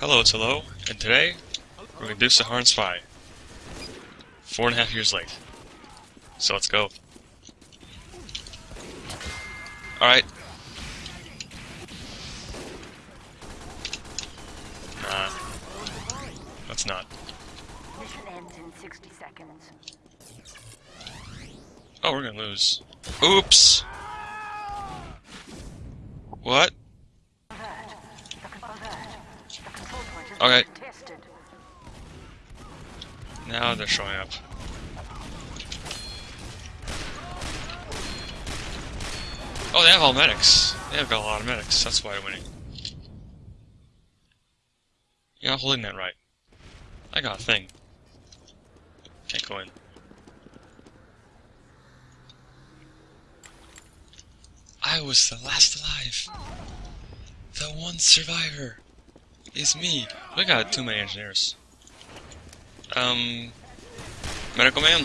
Hello, it's Hello, and today we're gonna do Saharan Spy. Four and a half years late. So let's go. Alright. Nah. Let's not. Mission ends in 60 seconds. Oh, we're gonna lose. Oops! What? Alert. The, con- alert. the control point is Okay. Now they're showing up. Oh, they have all medics. They have got a lot of medics. That's why they're winning. You're not holding that right. I got a thing. Can't go in. I was the last alive. The one survivor is me. We got too many engineers. Um, medical man.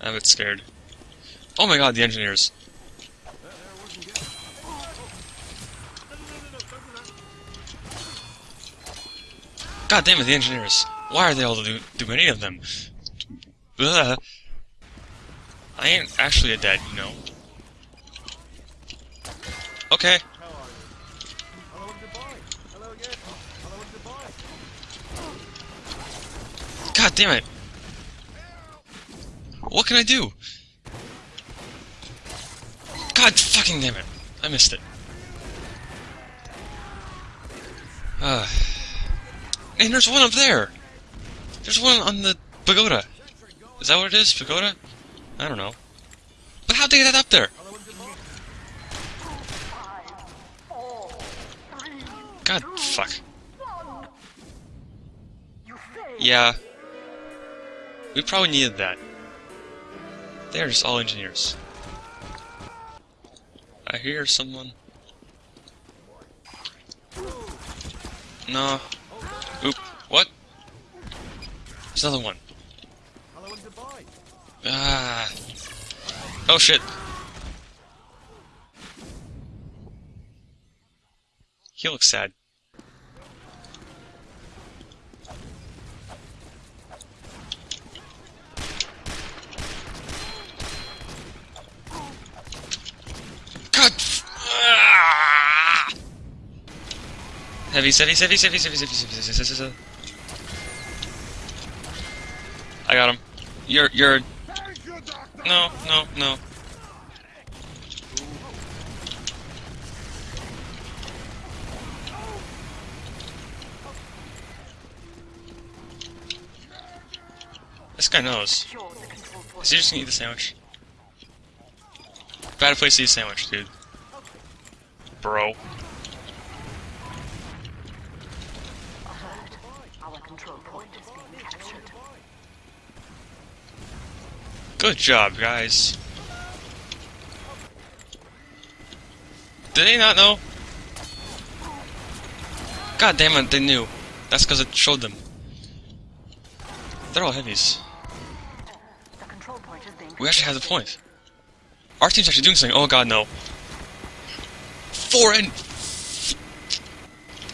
I'm a bit scared. Oh my god, the engineers. God damn it, the engineers. Why are they all do, do any of them? I ain't actually a dead, you know. Okay. God damn it! What can I do? God fucking damn it! I missed it. Uh, and there's one up there! There's one on the pagoda. Is that what it is? Pagoda? I don't know. But how'd they get that up there? God fuck. Yeah. We probably needed that. They're just all engineers. I hear someone. No. Oop. What? There's another one. Ah. Oh shit. He looks sad. Heavy, heavy, heavy, heavy, heavy, heavy, heavy, heavy, I got him. You're, you're. No, no, no. This guy knows. Is he just gonna eat the sandwich? Bad place to eat a sandwich, dude. Bro. Control point is being captured. Good job, guys. Did they not know? God damn it, they knew. That's because it showed them. They're all heavies. The control point is being We actually have the point. Our team's actually doing something. Oh god, no. Four and...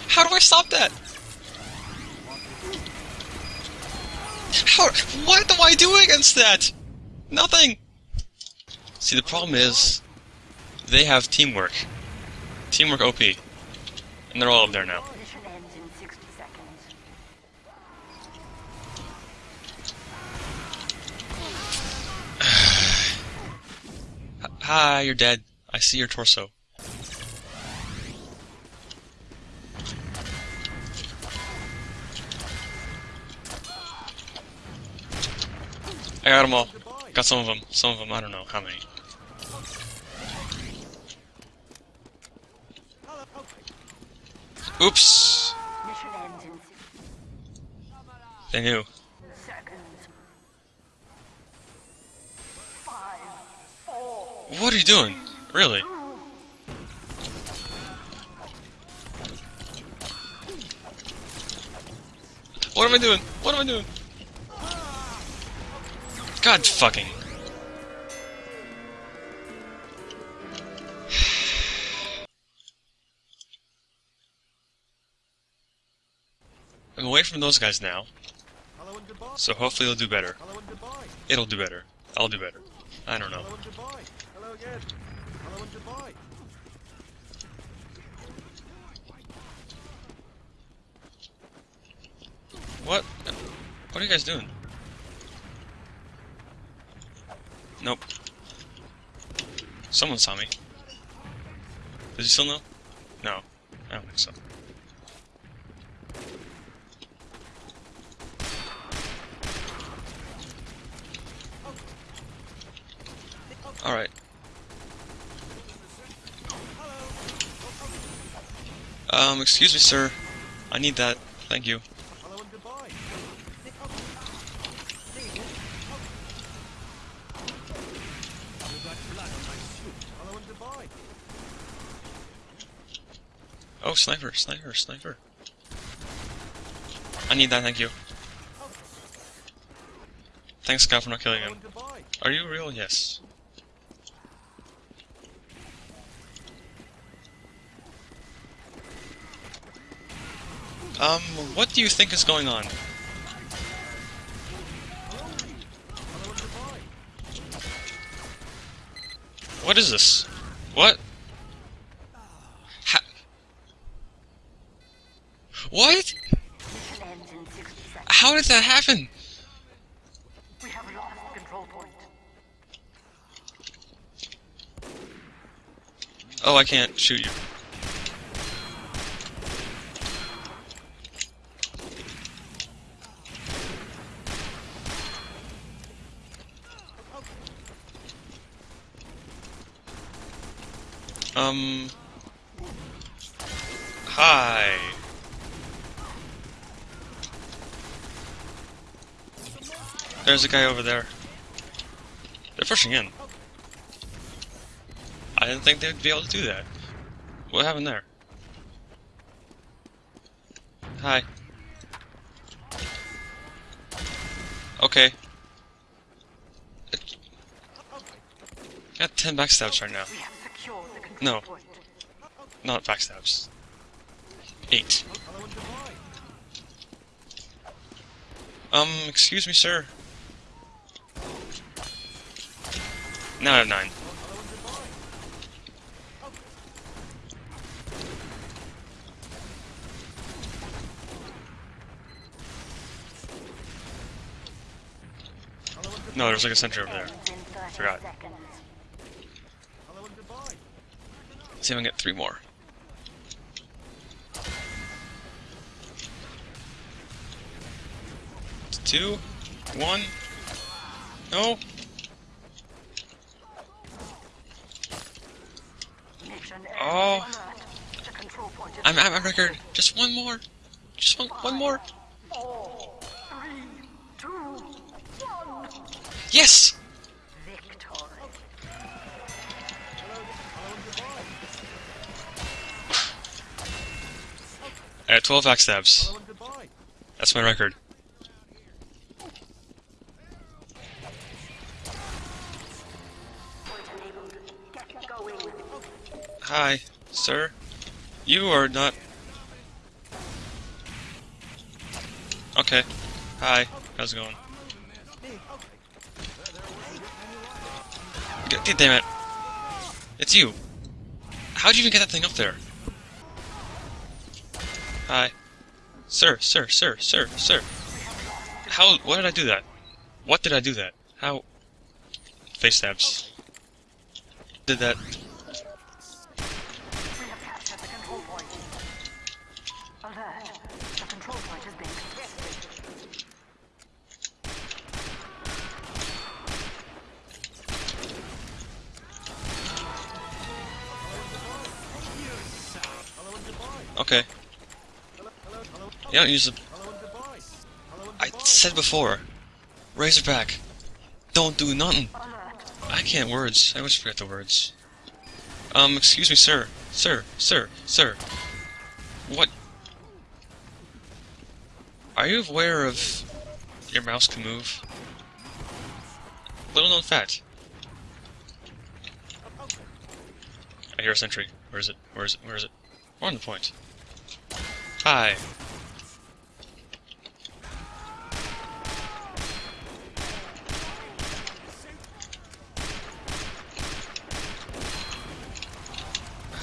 How do I stop that? How... What do I do against that? Nothing! See, the problem is... They have teamwork. Teamwork OP. And they're all up there now. Mission ends in 60 seconds. Hi, you're dead. I see your torso. I got them all. Got some of them. Some of them, I don't know how many. Oops! Mission ends in 60 They knew. What are you doing? Really? What am I doing? What am I doing? God fucking... I'm away from those guys now. So hopefully it'll do better. It'll do better. I'll do better. I don't know. What? What are you guys doing? Nope. Someone saw me. Does he still know? No. I don't think so. Alright. Um, excuse me, sir. I need that. Thank you. Hello and goodbye. Hello and goodbye. Oh, sniper, sniper, sniper. I need that, thank you. Thanks, Scott, for not killing him. Are you real? Yes. Um, what do you think is going on? What is this? What? Ha what? Mission ends in 60 seconds. How did that happen? We have lost control point. Oh, I can't shoot you. Um. Hi. There's a guy over there. They're pushing in. I didn't think they'd be able to do that. What happened there? Hi. Okay. Got 10 backstabs right now. No. Not backstabs. 8. Hello and goodbye. Um, excuse me, sir. Now I have 9. Hello and goodbye. Hello and goodbye. No, there's like a sentry over there. Ends in 30 Forgot. seconds. Hello and goodbye. Let's see if I can get 3 more. Two, one. No. Oh. Alert. The control point is I'm at my record. Just one more. Just one, one more. four, three, two, one. Yes. I had 12 backstabs. Hello and goodbye. That's my record. Hi, sir. You are not. Okay. Hi. How's it going? G- damn it. It's you. How'd you even get that thing up there? Hi. Sir, sir, sir, sir, sir. How. Why did I do that? What did I do that? How. Face stabs. Did that. Okay. You don't use the. I said before. Razorback. Don't do nothing. I can't words. I always forget the words. Um, excuse me, sir. Sir, sir, sir. What? Are you aware of your mouse can move? Little known fact. I hear a sentry. Where is it? Where is it? Where is it? On the point. Hi.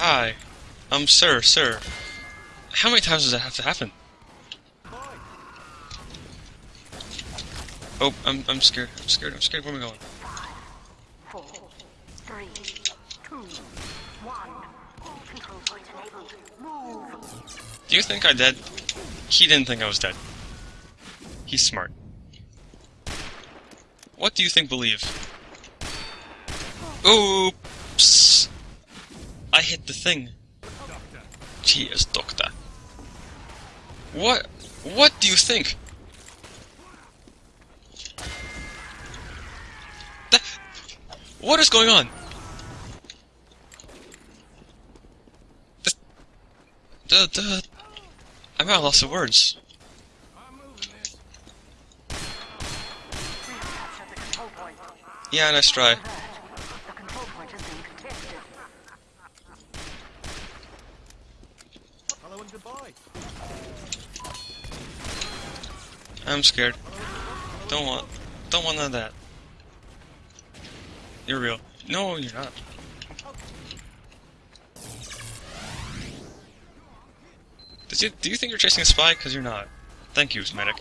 Hi. Um, sir, sir. How many times does that have to happen? Oh, I'm, I'm scared. I'm scared. I'm scared. Where am I going? Do you think I'm dead? He didn't think I was dead. He's smart. What do you think believe? Oops! The thing. Cheers, doctor. What? What do you think? What is going on? I'm at a loss of words. Yeah, nice try. Alert. The control point is being contested. I'm scared. Don't want, don't want none of that. You're real. No, you're not. Does you, do you think you're chasing a spy? Because you're not. Thank you, medic.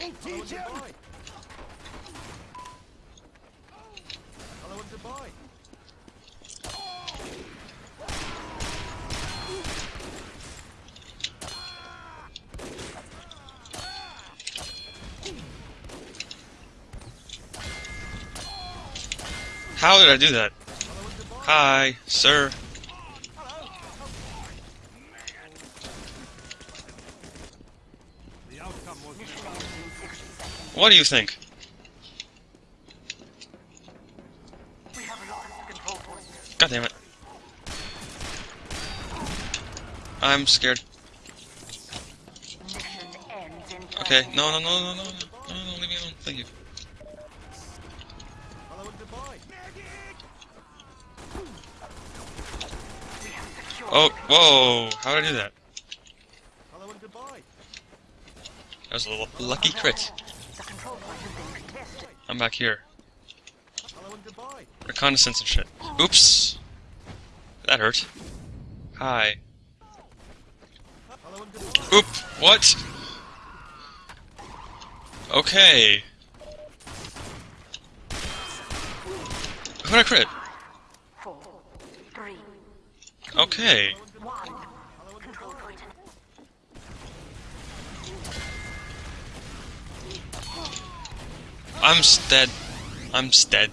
How did I do that? Hi, sir. What do you think? God damn it. I'm scared. Okay, no, no, no, no, no, no, no, leave me alone, thank you. Oh, whoa! How did I do that? Hello and goodbye. That was a l- lucky crit. The control point is being contested. I'm back here. Hello and goodbye. Reconnaissance and shit. Oops! That hurt. Hi. Hello and goodbye. Oop! What? Okay. Who'd I crit? Okay. I'm dead. I'm dead.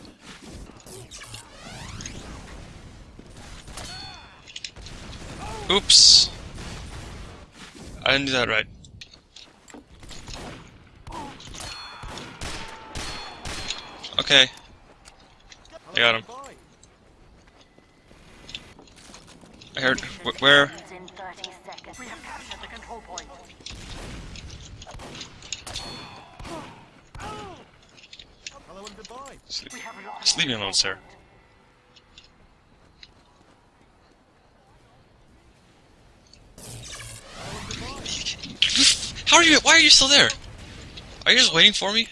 Oops. I didn't do that right. Okay. I got him. Goodbye. I heard. Wh- where? ends in 30 seconds. We have captured the control point. Hello Sleep. We Just leave me alone, sir. How are you? Why are you still there? Are you just waiting for me?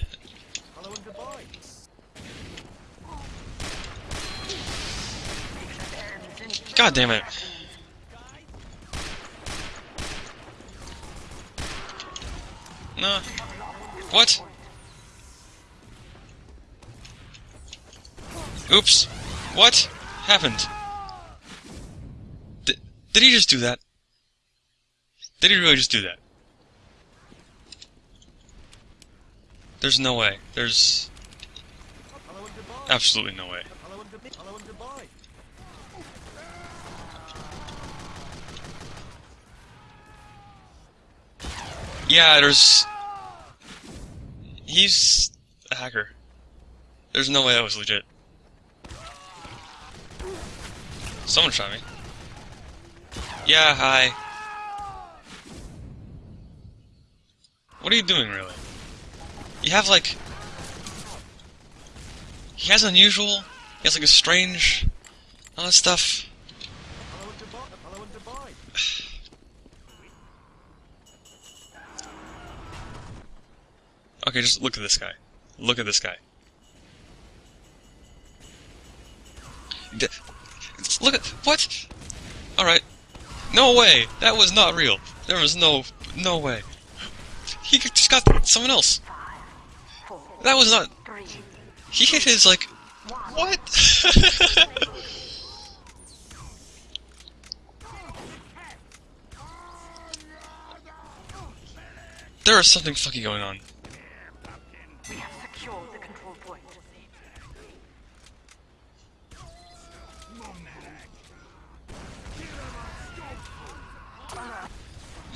God damn it. No. What? Oops. What happened? Did, did he just do that? Did he really just do that? There's no way. There's absolutely no way. Yeah, there's. He's a hacker. There's no way that was legit. Someone shot me. Yeah, hi. What are you doing, really? You have, like. He has unusual. He has, like, a strange. All that stuff. Okay, just look at this guy. Look at this guy. D- look at what? All right. No way! That was not real. There was no no way. He just got someone else. That was not. He hit his like. What? there is something fucking going on.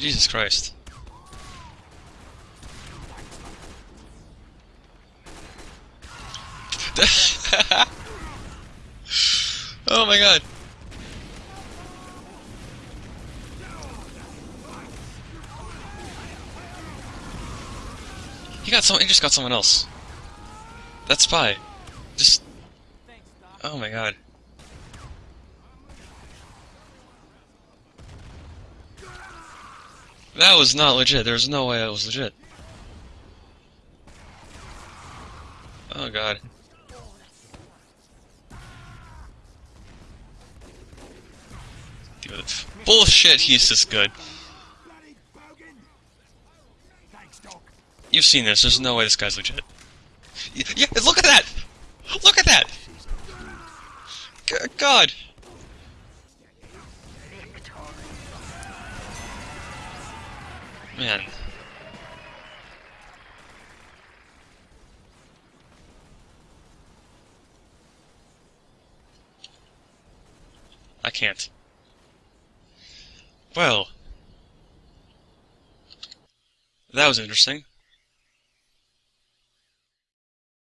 Jesus Christ. oh my god. He got someone. He just got someone else. That spy. Just. Oh my god. That was not legit. There's no way that was legit. Oh god. Bullshit, he's this good. You've seen this, there's no way this guy's legit. Yeah, look at that! Look at that! God! Man. I can't. Well. That was interesting.